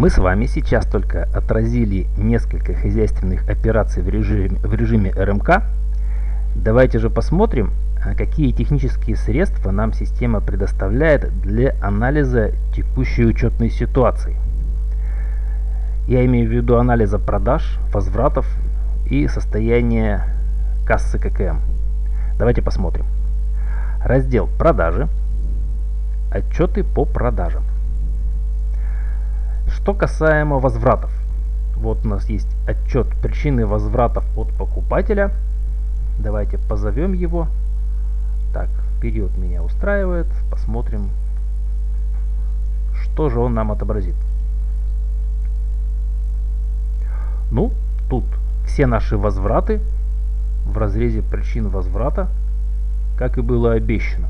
Мы с вами сейчас только отразили несколько хозяйственных операций в режиме, в режиме РМК. Давайте же посмотрим, а какие технические средства нам система предоставляет для анализа текущей учетной ситуации. Я имею в виду анализа продаж, возвратов и состояния кассы ККМ. Давайте посмотрим. Раздел «Продажи», отчеты по продажам. Что касаемо возвратов. Вот у нас есть отчет причины возвратов от покупателя. Давайте позовем его. Так, период меня устраивает. Посмотрим, что же он нам отобразит. Ну, тут все наши возвраты в разрезе причин возврата, как и было обещано.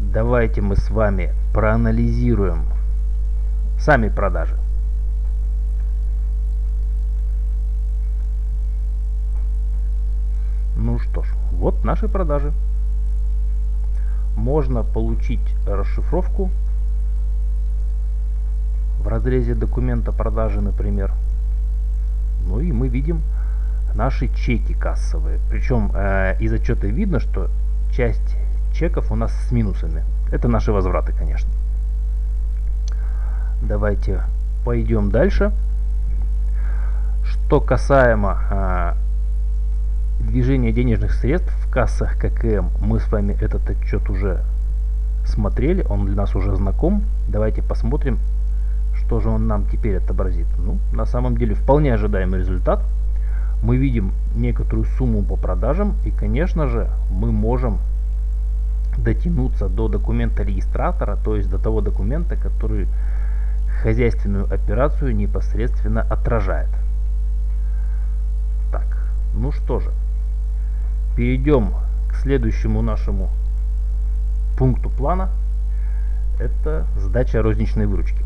Давайте мы с вами проанализируем сами продажи. Ну что ж, вот наши продажи. Можно получить расшифровку в разрезе документа продажи, например. Ну и мы видим наши чеки кассовые. Причем э, из отчета видно, что часть чеков у нас с минусами. Это наши возвраты, конечно. Давайте пойдем дальше. Что касаемо а, движения денежных средств в кассах ККМ, мы с вами этот отчет уже смотрели, он для нас уже знаком. Давайте посмотрим, что же он нам теперь отобразит. Ну, на самом деле, вполне ожидаемый результат. Мы видим некоторую сумму по продажам, и, конечно же, мы можем дотянуться до документа регистратора, то есть до того документа, который хозяйственную операцию непосредственно отражает. Так, ну что же, перейдем к следующему нашему пункту плана. Это сдача розничной выручки.